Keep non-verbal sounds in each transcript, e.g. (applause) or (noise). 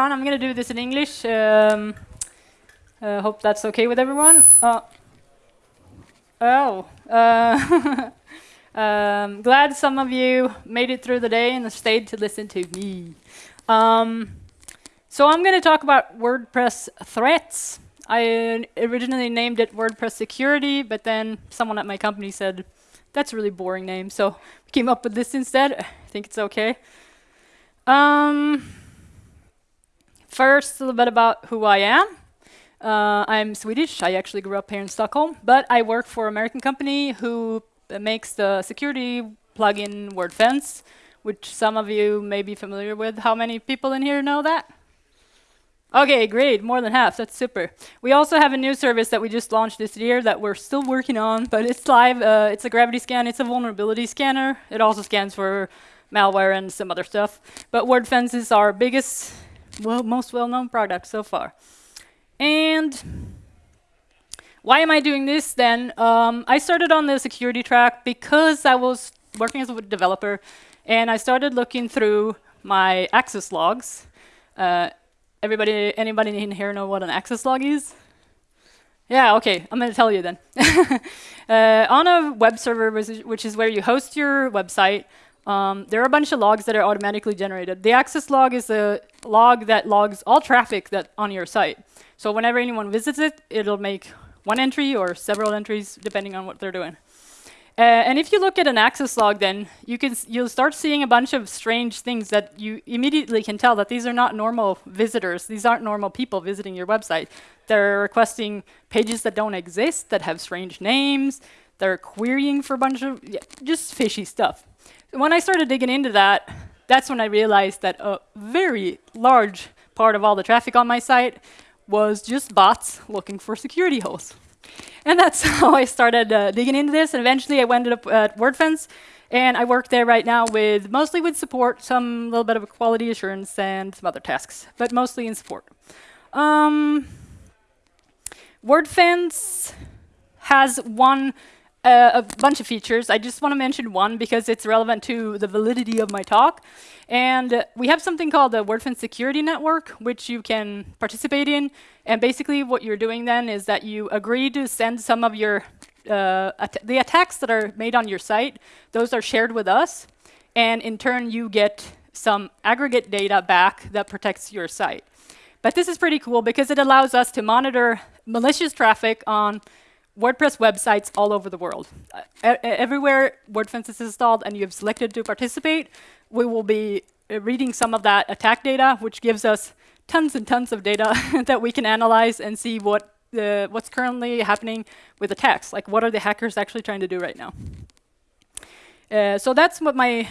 on. I'm going to do this in English. Um, uh, hope that's okay with everyone. Uh, oh. Uh, (laughs) um, glad some of you made it through the day and stayed to listen to me. Um, so I'm going to talk about WordPress threats. I originally named it WordPress security, but then someone at my company said, that's a really boring name, so we came up with this instead. I think it's okay. Um, first, a little bit about who I am. Uh, I'm Swedish. I actually grew up here in Stockholm, but I work for an American company who makes the security plugin WordFence, which some of you may be familiar with. How many people in here know that? Okay, great, more than half, that's super. We also have a new service that we just launched this year that we're still working on, but it's live. Uh, it's a Gravityscan, it's a vulnerability scanner. It also scans for malware and some other stuff. But WordFence is our biggest, well, most well-known product so far. And why am I doing this then? Um, I started on the security track because I was working as a developer, and I started looking through my access logs. Uh, Everybody, anybody in here know what an access log is? Yeah, okay, I'm going to tell you then. (laughs) uh, on a web server, which is where you host your website, um, there are a bunch of logs that are automatically generated. The access log is a log that logs all traffic that on your site. So whenever anyone visits it, it'll make one entry or several entries, depending on what they're doing. Uh, and if you look at an access log, then you can you'll start seeing a bunch of strange things that you immediately can tell that these are not normal visitors. These aren't normal people visiting your website. They're requesting pages that don't exist, that have strange names. They're querying for a bunch of yeah, just fishy stuff. When I started digging into that, that's when I realized that a very large part of all the traffic on my site was just bots looking for security holes. And that's (laughs) how I started uh, digging into this. And eventually I ended up at WordFence. And I work there right now with mostly with support, some little bit of quality assurance and some other tasks, but mostly in support. Um, WordFence has one uh, a bunch of features. I just want to mention one because it's relevant to the validity of my talk. And we have something called the WordFence Security Network, which you can participate in. And basically what you're doing then is that you agree to send some of your, uh, at the attacks that are made on your site, those are shared with us. And in turn, you get some aggregate data back that protects your site. But this is pretty cool because it allows us to monitor malicious traffic on WordPress websites all over the world. Uh, everywhere WordFence is installed and you've selected to participate, we will be uh, reading some of that attack data, which gives us tons and tons of data (laughs) that we can analyze and see what the, what's currently happening with attacks. Like, what are the hackers actually trying to do right now? Uh, so that's what my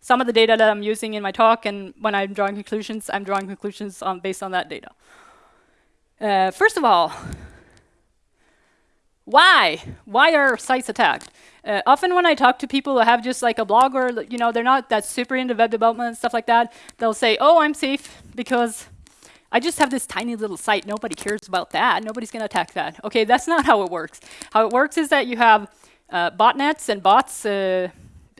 some of the data that I'm using in my talk, and when I'm drawing conclusions, I'm drawing conclusions on, based on that data. Uh, first of all, why? Why are sites attacked? Uh, often when I talk to people who have just like a blog or, you know, they're not that super into web development and stuff like that, they'll say, oh, I'm safe because I just have this tiny little site. Nobody cares about that. Nobody's going to attack that. Okay, that's not how it works. How it works is that you have uh, botnets and bots uh,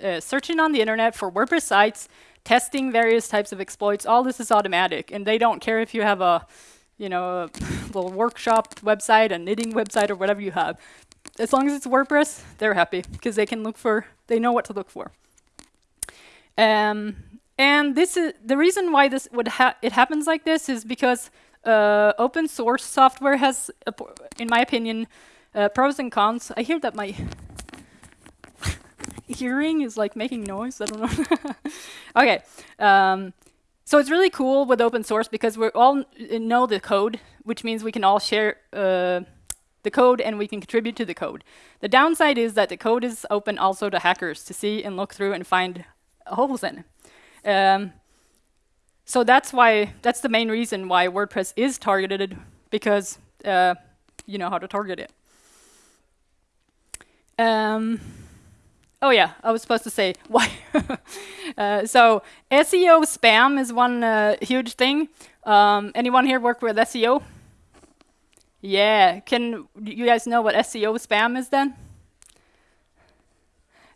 uh searching on the internet for WordPress sites, testing various types of exploits. All this is automatic, and they don't care if you have a you know, (laughs) a little workshop website, a knitting website, or whatever you have. As long as it's WordPress, they're happy because they can look for, they know what to look for. Um, and this is the reason why this would ha it happens like this is because uh, open source software has, in my opinion, uh, pros and cons. I hear that my (laughs) hearing is like making noise. I don't know. (laughs) okay. Um, so it's really cool with open source because we all know the code, which means we can all share uh, the code and we can contribute to the code. The downside is that the code is open also to hackers to see and look through and find holes in. Um, so that's why that's the main reason why WordPress is targeted because uh, you know how to target it. Um, Oh yeah, I was supposed to say why. (laughs) uh, so SEO spam is one uh, huge thing. Um, anyone here work with SEO? Yeah, can you guys know what SEO spam is then?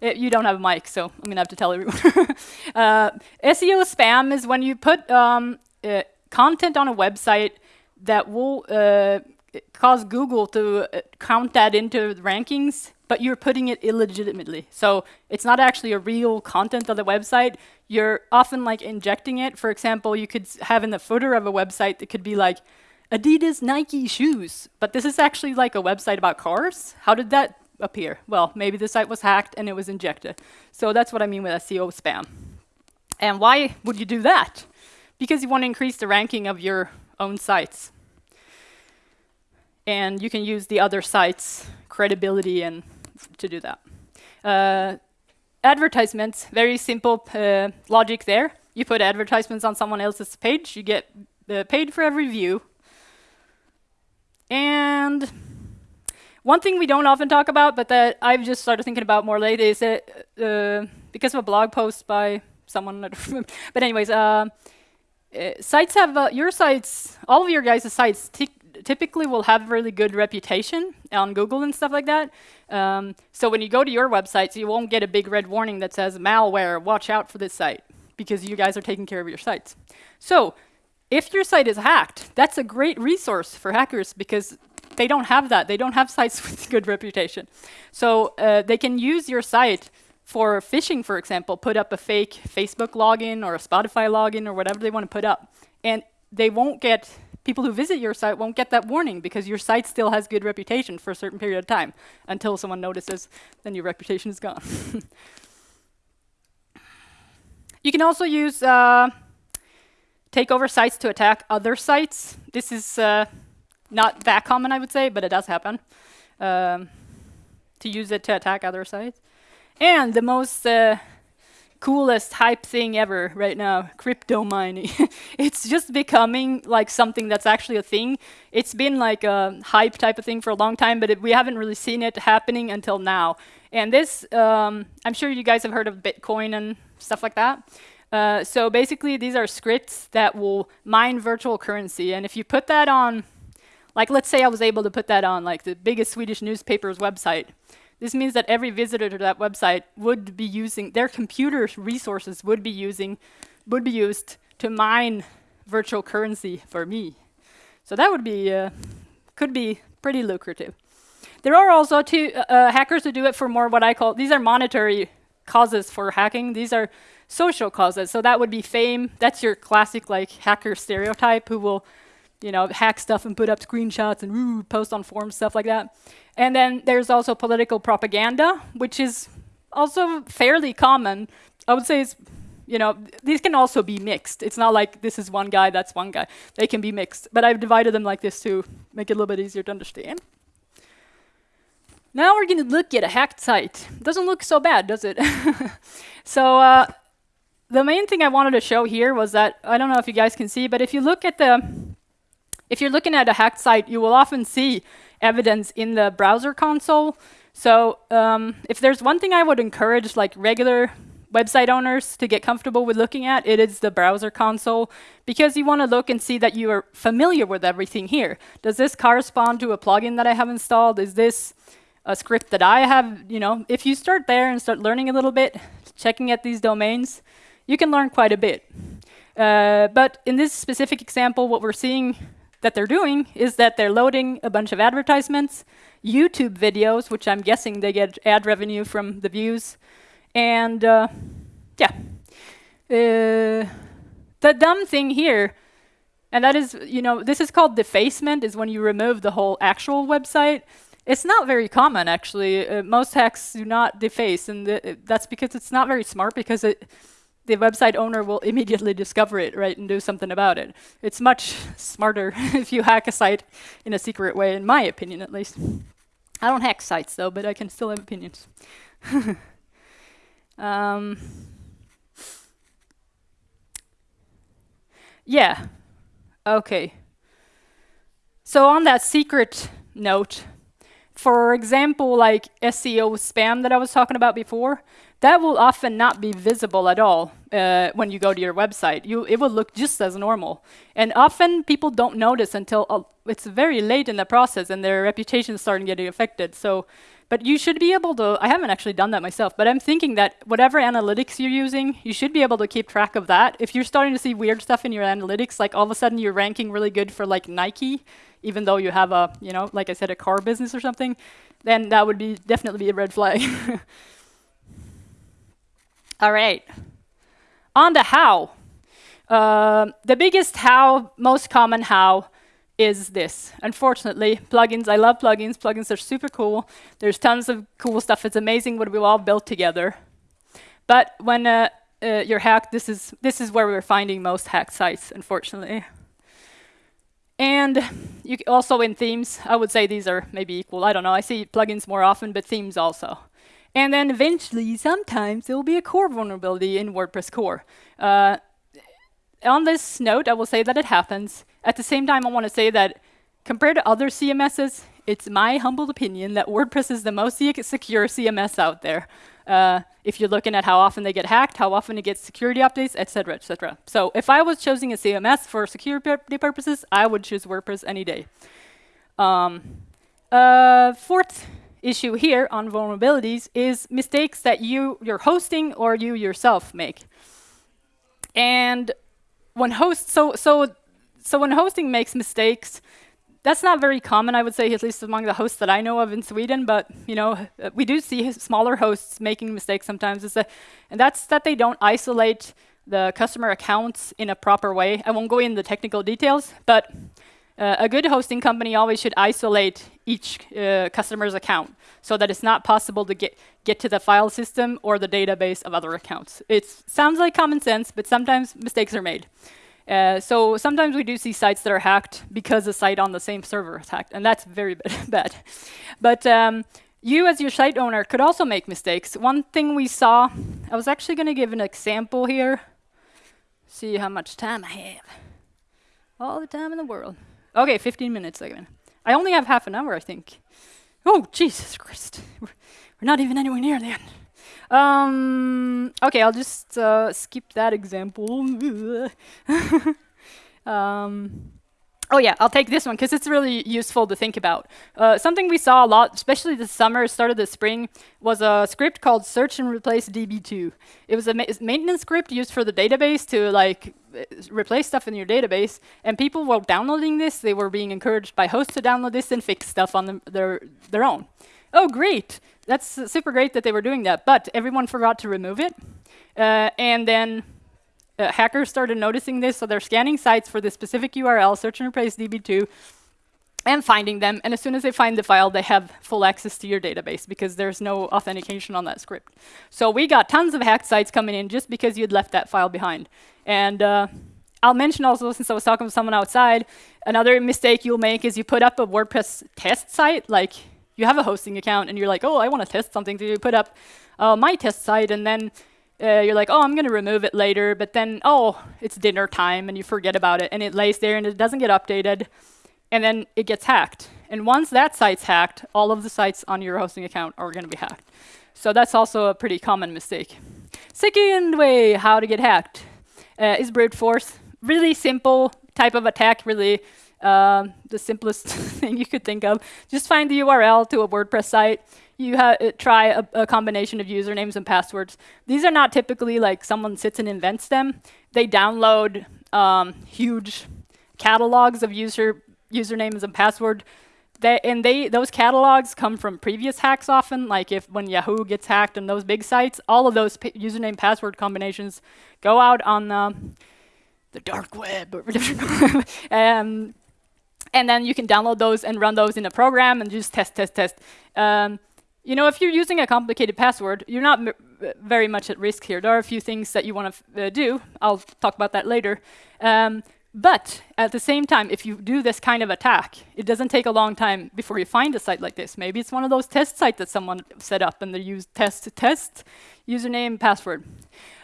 It, uh, you don't have a mic, so I'm gonna have to tell everyone. (laughs) uh, SEO spam is when you put um, uh, content on a website that will uh, cause Google to uh, count that into rankings, but you're putting it illegitimately. So it's not actually a real content of the website. You're often like injecting it. For example, you could have in the footer of a website that could be like Adidas Nike shoes, but this is actually like a website about cars. How did that appear? Well, maybe the site was hacked and it was injected. So that's what I mean with SEO spam. And why would you do that? Because you want to increase the ranking of your own sites. And you can use the other sites' credibility and to do that. Uh, advertisements, very simple uh, logic there. You put advertisements on someone else's page, you get uh, paid for every view. And one thing we don't often talk about, but that I've just started thinking about more lately, is that uh, because of a blog post by someone, (laughs) but anyways, uh, uh, sites have your sites, all of your guys' sites typically will have really good reputation on Google and stuff like that. Um, so when you go to your websites, you won't get a big red warning that says malware, watch out for this site, because you guys are taking care of your sites. So if your site is hacked, that's a great resource for hackers because they don't have that. They don't have (laughs) sites with good reputation. So uh, they can use your site for phishing, for example, put up a fake Facebook login or a Spotify login or whatever they want to put up. And they won't get, people who visit your site won't get that warning because your site still has good reputation for a certain period of time. Until someone notices, then your reputation is gone. (laughs) you can also use uh, takeover sites to attack other sites. This is uh, not that common, I would say, but it does happen. Um, to use it to attack other sites. And the most uh, coolest hype thing ever right now, crypto mining. (laughs) it's just becoming like something that's actually a thing. It's been like a hype type of thing for a long time, but it, we haven't really seen it happening until now. And this, um, I'm sure you guys have heard of Bitcoin and stuff like that. Uh, so basically, these are scripts that will mine virtual currency. And if you put that on like let's say I was able to put that on like the biggest Swedish newspaper's website. This means that every visitor to that website would be using, their computer resources would be using, would be used to mine virtual currency for me. So that would be, uh, could be pretty lucrative. There are also two uh, uh, hackers who do it for more what I call, these are monetary causes for hacking. These are social causes. So that would be fame. That's your classic like hacker stereotype who will you know, hack stuff and put up screenshots and woo, post on forums, stuff like that. And then there's also political propaganda, which is also fairly common. I would say it's, you know, these can also be mixed. It's not like this is one guy, that's one guy. They can be mixed. But I've divided them like this to make it a little bit easier to understand. Now we're going to look at a hacked site. Doesn't look so bad, does it? (laughs) so uh, the main thing I wanted to show here was that, I don't know if you guys can see, but if you look at the if you're looking at a hacked site, you will often see evidence in the browser console. So um, if there's one thing I would encourage like regular website owners to get comfortable with looking at, it is the browser console because you want to look and see that you are familiar with everything here. Does this correspond to a plugin that I have installed? Is this a script that I have? You know, if you start there and start learning a little bit, checking at these domains, you can learn quite a bit. Uh, but in this specific example, what we're seeing that they're doing is that they're loading a bunch of advertisements, YouTube videos, which I'm guessing they get ad revenue from the views, and uh, yeah. Uh, the dumb thing here, and that is, you know, this is called defacement, is when you remove the whole actual website. It's not very common, actually. Uh, most hacks do not deface, and that's because it's not very smart, because it the website owner will immediately discover it, right, and do something about it. It's much (laughs) smarter (laughs) if you hack a site in a secret way, in my opinion, at least. I don't hack sites, though, but I can still have opinions. (laughs) um, yeah. Okay. So on that secret note, for example, like SEO spam that I was talking about before, that will often not be visible at all. Uh, when you go to your website. You, it will look just as normal. And often people don't notice until uh, it's very late in the process and their reputation is starting getting affected. So, but you should be able to, I haven't actually done that myself, but I'm thinking that whatever analytics you're using, you should be able to keep track of that. If you're starting to see weird stuff in your analytics, like all of a sudden you're ranking really good for like Nike, even though you have a, you know, like I said, a car business or something, then that would be definitely be a red flag. (laughs) All right. On the how. Uh, the biggest how, most common how, is this. Unfortunately, plugins, I love plugins. Plugins are super cool. There's tons of cool stuff. It's amazing what we've all built together. But when uh, uh, you're hacked, this is, this is where we're finding most hacked sites, unfortunately. And you also in themes, I would say these are maybe equal. I don't know. I see plugins more often, but themes also. And then eventually, sometimes, there will be a core vulnerability in WordPress core. Uh, on this note, I will say that it happens. At the same time, I want to say that compared to other CMSs, it's my humble opinion that WordPress is the most secure CMS out there. Uh, if you're looking at how often they get hacked, how often it gets security updates, etc., etc. So if I was choosing a CMS for security purposes, I would choose WordPress any day. Um, uh, fourth issue here on vulnerabilities is mistakes that you, you're hosting or you yourself make. And when host, so, so, so when hosting makes mistakes, that's not very common, I would say, at least among the hosts that I know of in Sweden. But you know, we do see smaller hosts making mistakes sometimes. Is that, and that's that they don't isolate the customer accounts in a proper way. I won't go into the technical details, but uh, a good hosting company always should isolate each uh, customer's account so that it's not possible to get, get to the file system or the database of other accounts. It sounds like common sense, but sometimes mistakes are made. Uh, so sometimes we do see sites that are hacked because a site on the same server is hacked, and that's very (laughs) bad. But um, you as your site owner could also make mistakes. One thing we saw, I was actually going to give an example here. See how much time I have. All the time in the world. Okay, 15 minutes again. I only have half an hour, I think. Oh, Jesus Christ. We're, not even anywhere near the end. Um, okay, I'll just uh, skip that example. (laughs) um, oh yeah, I'll take this one because it's really useful to think about. Uh, something we saw a lot, especially this summer, start of the spring, was a script called search and replace db2. It was a ma maintenance script used for the database to like replace stuff in your database. And people were downloading this. They were being encouraged by hosts to download this and fix stuff on them, their, their own. Oh, great that's uh, super great that they were doing that, but everyone forgot to remove it. Uh, and then uh, hackers started noticing this, so they're scanning sites for the specific URL, search and replace DB2, and finding them. And as soon as they find the file, they have full access to your database because there's no authentication on that script. So we got tons of hacked sites coming in just because you'd left that file behind. And uh, I'll mention also, since I was talking to someone outside, another mistake you'll make is you put up a WordPress test site, like you have a hosting account and you're like, oh, I want to test something. So you put up uh, my test site and then uh, you're like, oh, I'm going to remove it later. But then, oh, it's dinner time and you forget about it and it lays there and it doesn't get updated. And then it gets hacked. And once that site's hacked, all of the sites on your hosting account are going to be hacked. So that's also a pretty common mistake. Second way how to get hacked uh, is brute force. Really simple type of attack, really um, the simplest (laughs) thing you could think of. Just find the URL to a WordPress site. You uh, try a, a, combination of usernames and passwords. These are not typically like someone sits and invents them. They download um, huge catalogs of user usernames and password. They, and they those catalogs come from previous hacks often, like if when Yahoo gets hacked and those big sites, all of those username password combinations go out on the, the dark web. (laughs) um, and then you can download those and run those in a program and just test, test, test. Um, you know, if you're using a complicated password, you're not very much at risk here. There are a few things that you want to uh, do. I'll talk about that later. Um, but at the same time, if you do this kind of attack, it doesn't take a long time before you find a site like this. Maybe it's one of those test sites that someone set up and they use test test username password.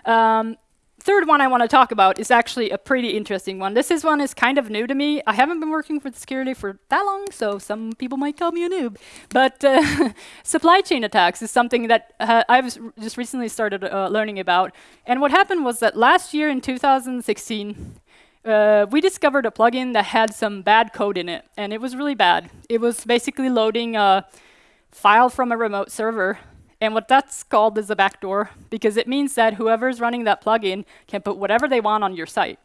Um, third one I want to talk about is actually a pretty interesting one. This is one is kind of new to me. I haven't been working for security for that long, so some people might call me a noob. But uh, (laughs) supply chain attacks is something that uh, I've just recently started uh, learning about. And what happened was that last year in 2016, uh, we discovered a plugin that had some bad code in it, and it was really bad. It was basically loading a file from a remote server and what that's called is a backdoor because it means that whoever's running that plugin can put whatever they want on your site.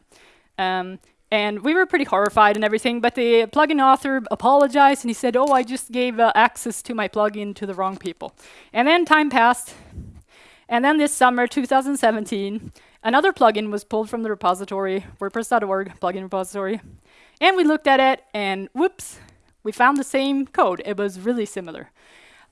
Um, and we were pretty horrified and everything, but the plugin author apologized and he said, oh, I just gave uh, access to my plugin to the wrong people. And then time passed. And then this summer, 2017, another plugin was pulled from the repository, WordPress.org plugin repository. And we looked at it and whoops, we found the same code. It was really similar.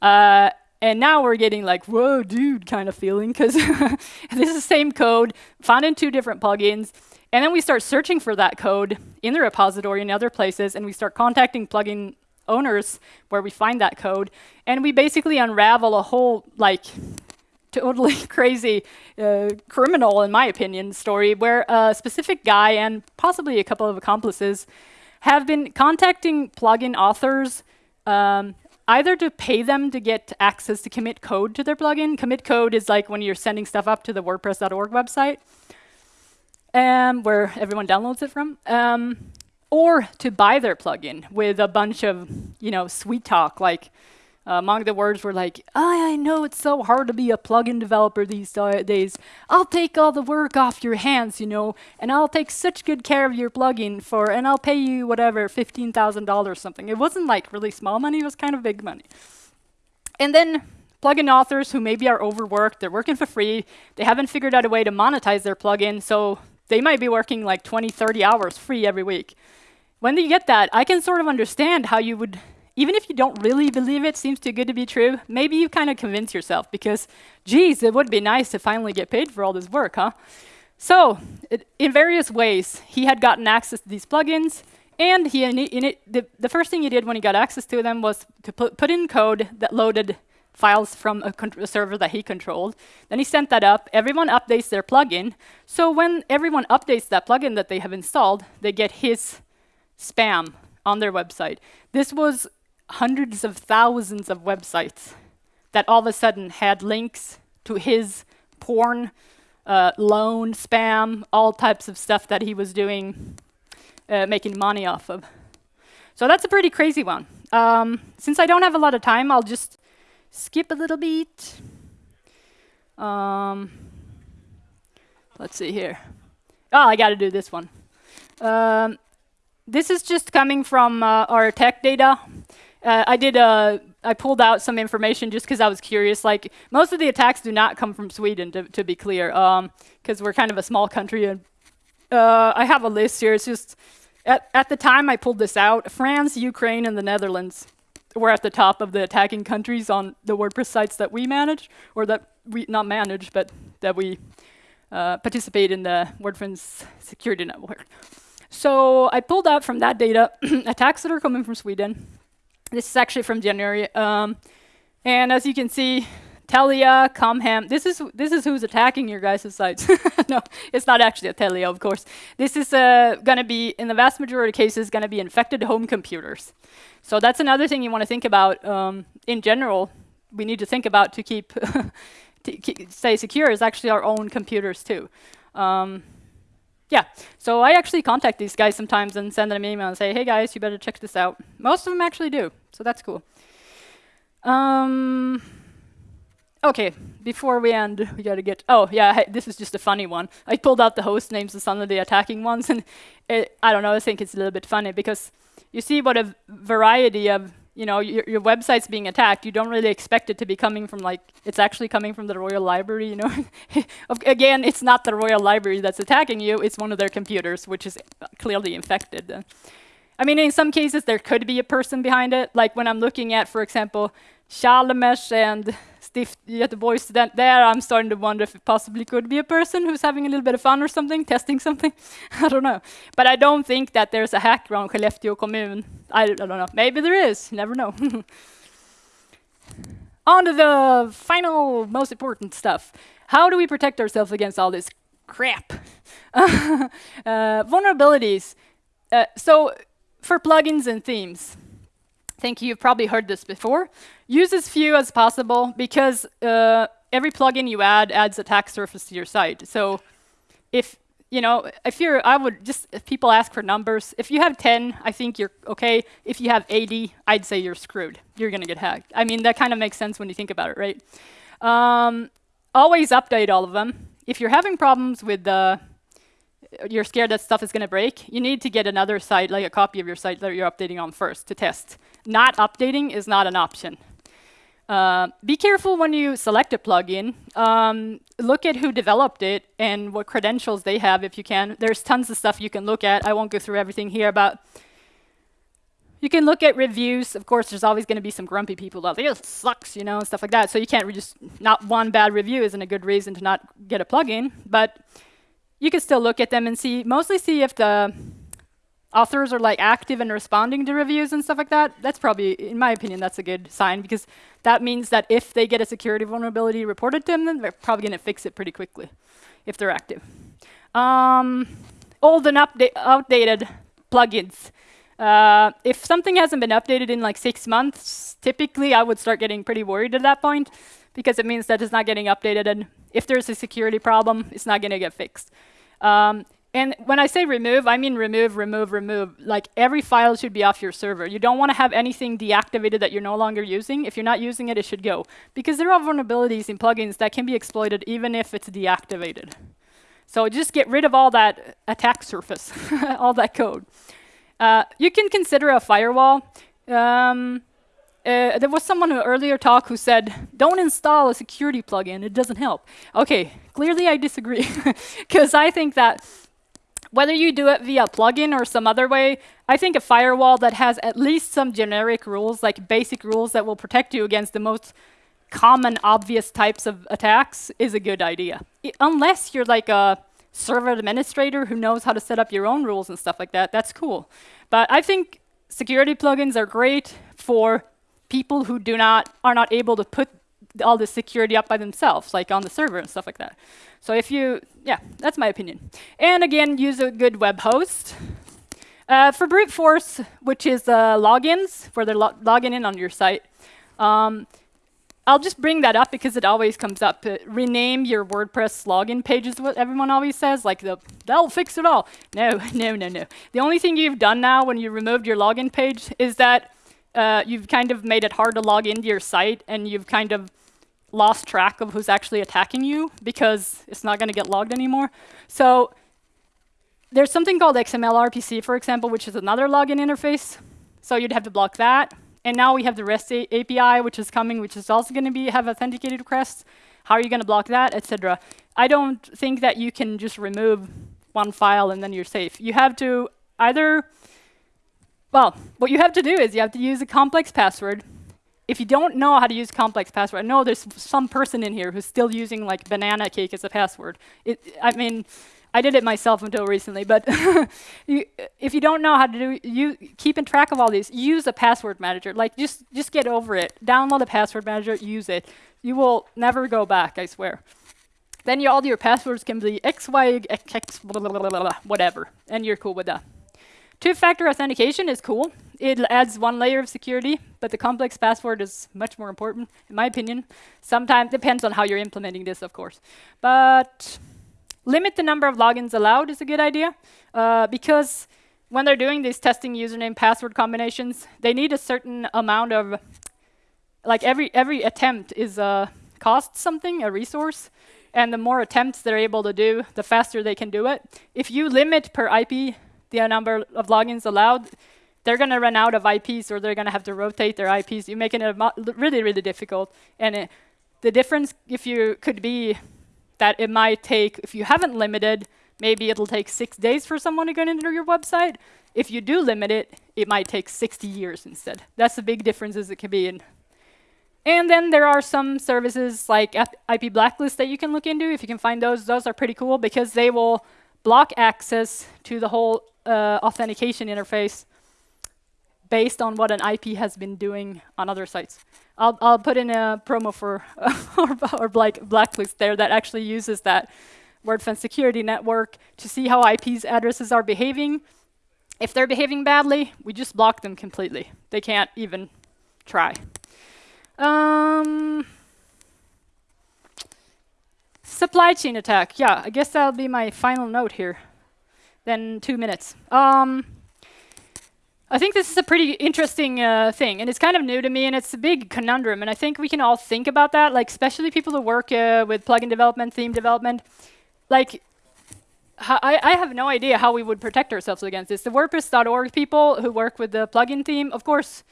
Uh, and now we're getting like, whoa, dude, kind of feeling, because (laughs) this is the same code found in two different plugins. And then we start searching for that code in the repository and other places, and we start contacting plugin owners where we find that code. And we basically unravel a whole, like, totally (laughs) crazy uh, criminal, in my opinion, story where a specific guy and possibly a couple of accomplices have been contacting plugin authors um, either to pay them to get access to commit code to their plugin. Commit code is like when you're sending stuff up to the WordPress.org website, um, where everyone downloads it from, um, or to buy their plugin with a bunch of, you know, sweet talk like Uh, among the words were like, I, I know it's so hard to be a plugin developer these days. I'll take all the work off your hands, you know, and I'll take such good care of your plugin for, and I'll pay you whatever, $15,000 or something. It wasn't like really small money, it was kind of big money. And then plugin authors who maybe are overworked, they're working for free, they haven't figured out a way to monetize their plugin, so they might be working like 20, 30 hours free every week. When you get that, I can sort of understand how you would even if you don't really believe it seems too good to be true, maybe you kind of convince yourself because, geez, it would be nice to finally get paid for all this work, huh? So, it, in various ways, he had gotten access to these plugins, and he it, the, the first thing he did when he got access to them was to put, put in code that loaded files from a, a, server that he controlled. Then he sent that up. Everyone updates their plugin. So when everyone updates that plugin that they have installed, they get his spam on their website. This was hundreds of thousands of websites that all of a sudden had links to his porn, uh, loan, spam, all types of stuff that he was doing, uh, making money off of. So that's a pretty crazy one. Um, since I don't have a lot of time, I'll just skip a little bit. Um, let's see here. Oh, I got to do this one. Um, this is just coming from uh, our tech data. Uh, I did. Uh, I pulled out some information just because I was curious. Like most of the attacks do not come from Sweden, to, to be clear, because um, we're kind of a small country. And uh, I have a list here. It's just at at the time I pulled this out, France, Ukraine, and the Netherlands were at the top of the attacking countries on the WordPress sites that we manage, or that we not manage, but that we uh, participate in the WordPress security network. So I pulled out from that data (clears throat) attacks that are coming from Sweden, this is actually from January. Um, and as you can see, Telia, Comhem, this is this is who's attacking your guys' sites. (laughs) no, it's not actually a Telia, of course. This is uh, going to be, in the vast majority of cases, going to be infected home computers. So that's another thing you want to think about um, in general. We need to think about to keep, (laughs) to keep stay secure is actually our own computers too. Um, yeah, so I actually contact these guys sometimes and send them an email and say, hey guys, you better check this out. Most of them actually do, so that's cool. Um, okay, before we end, we gotta get, oh yeah, this is just a funny one. I pulled out the host names of some of the attacking ones, and it, I don't know, I think it's a little bit funny because you see what a variety of you know, your, your website's being attacked, you don't really expect it to be coming from like, it's actually coming from the Royal Library, you know. (laughs) Again, it's not the Royal Library that's attacking you, it's one of their computers, which is clearly infected. I mean, in some cases, there could be a person behind it. Like when I'm looking at, for example, Chalmers and Stift Göteborg student there, I'm starting to wonder if it possibly could be a person who's having a little bit of fun or something, testing something. (laughs) I don't know. But I don't think that there's a hack around Skellefteå kommun. I, I don't know. Maybe there is. Never know. (laughs) On to the final, most important stuff. How do we protect ourselves against all this crap. (laughs) uh, vulnerabilities. Uh, so for plugins and themes, think you've probably heard this before. Use as few as possible because uh, every plugin you add adds a attack surface to your site. So if you know, if you're, I would just, if people ask for numbers, if you have 10, I think you're okay. If you have 80, I'd say you're screwed. You're going to get hacked. I mean, that kind of makes sense when you think about it, right? Um, always update all of them. If you're having problems with the, you're scared that stuff is going to break, you need to get another site, like a copy of your site that you're updating on first to test. Not updating is not an option. Uh, be careful when you select a plugin. Um, look at who developed it and what credentials they have if you can. There's tons of stuff you can look at. I won't go through everything here, but you can look at reviews. Of course, there's always going to be some grumpy people out there. It sucks, you know, and stuff like that. So you can't just, not one bad review isn't a good reason to not get a plugin. But you can still look at them and see, mostly see if the authors are like active and responding to reviews and stuff like that, that's probably, in my opinion, that's a good sign because that means that if they get a security vulnerability reported to them, then they're probably going to fix it pretty quickly if they're active. Um, old and outdated plugins. Uh, if something hasn't been updated in like six months, typically I would start getting pretty worried at that point because it means that it's not getting updated and if there's a security problem, it's not going to get fixed. Um, and when I say remove, I mean remove, remove, remove. Like every file should be off your server. You don't want to have anything deactivated that you're no longer using. If you're not using it, it should go. Because there are vulnerabilities in plugins that can be exploited even if it's deactivated. So just get rid of all that attack surface, (laughs) all that code. Uh, you can consider a firewall. Um, uh, there was someone who earlier talk who said, don't install a security plugin, it doesn't help. Okay, clearly I disagree, (laughs) because I think that whether you do it via a plugin or some other way, I think a firewall that has at least some generic rules, like basic rules that will protect you against the most common, obvious types of attacks is a good idea. I unless you're like a server administrator who knows how to set up your own rules and stuff like that, that's cool. But I think security plugins are great for people who do not are not able to put all the security up by themselves, like on the server and stuff like that. So if you, yeah, that's my opinion. And again, use a good web host. Uh, for brute force, which is uh, logins, for the lo logging in on your site, um, I'll just bring that up because it always comes up. Uh, rename your WordPress login page is what everyone always says, like the, that'll fix it all. No, (laughs) no, no, no. The only thing you've done now when you removed your login page is that uh, you've kind of made it hard to log into your site and you've kind of lost track of who's actually attacking you because it's not going to get logged anymore. So there's something called XML RPC, for example, which is another login interface. So you'd have to block that. And now we have the REST API, which is coming, which is also going to be have authenticated requests. How are you going to block that, etc. I don't think that you can just remove one file and then you're safe. You have to either, well, what you have to do is you have to use a complex password if you don't know how to use complex password, I know there's some person in here who's still using like banana cake as a password. It, I mean, I did it myself until recently, but (laughs) you, if you don't know how to do, you keeping track of all these, use a password manager. Like just just get over it. Download a password manager, use it. You will never go back, I swear. Then you, all your passwords can be X, Y, X, X blah, blah, blah, whatever, and you're cool with that. Two-factor authentication is cool. It adds one layer of security, but the complex password is much more important, in my opinion. Sometimes depends on how you're implementing this, of course. But limit the number of logins allowed is a good idea, uh, because when they're doing these testing username password combinations, they need a certain amount of, like every every attempt is uh, costs something, a resource, and the more attempts they're able to do, the faster they can do it. If you limit per IP the number of logins allowed, they're going to run out of IPs or they're going to have to rotate their IPs. You're making it really, really difficult. And it, the difference, if you could be that it might take, if you haven't limited, maybe it'll take six days for someone to get into your website. If you do limit it, it might take 60 years instead. That's the big differences it can be in. And then there are some services like IP Blacklist that you can look into. If you can find those, those are pretty cool because they will block access to the whole uh, authentication interface based on what an IP has been doing on other sites. I'll, I'll put in a promo for (laughs) or, or black, blacklist there that actually uses that. WordFence security network to see how IPs addresses are behaving. If they're behaving badly, we just block them completely. They can't even try. Um, supply chain attack. Yeah, I guess that'll be my final note here. Then two minutes. Um, I think this is a pretty interesting uh, thing, and it's kind of new to me, and it's a big conundrum, and I think we can all think about that, like especially people who work uh, with plugin development, theme development. Like, I, I have no idea how we would protect ourselves against this. The WordPress.org people who work with the plugin theme, of course,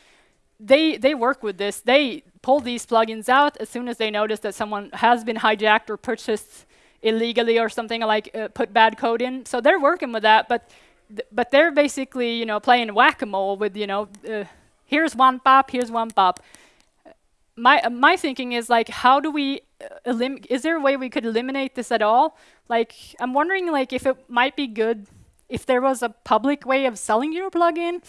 they they work with this. They pull these plugins out as soon as they notice that someone has been hijacked or purchased illegally or something like uh, put bad code in. So they're working with that, but but they're basically, you know, playing whack-a-mole with, you know, uh, here's one pop, here's one pop. My uh, my thinking is like, how do we uh, Is there a way we could eliminate this at all? Like, I'm wondering, like, if it might be good if there was a public way of selling your plugin.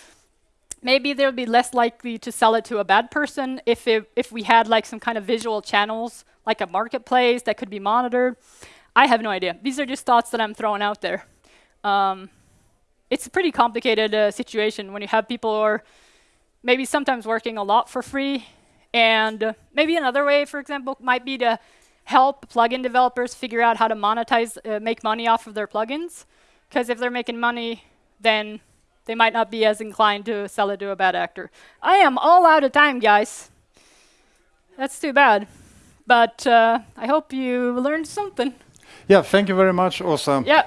Maybe they would be less likely to sell it to a bad person if it, if we had like some kind of visual channels, like a marketplace that could be monitored. I have no idea. These are just thoughts that I'm throwing out there. Um, it's a pretty complicated uh, situation when you have people who are maybe sometimes working a lot for free. And uh, maybe another way, for example, might be to help plugin developers figure out how to monetize, uh, make money off of their plugins. Because if they're making money, then they might not be as inclined to sell it to a bad actor. I am all out of time, guys. That's too bad. But uh, I hope you learned something. Yeah, thank you very much, Åsa. Yeah.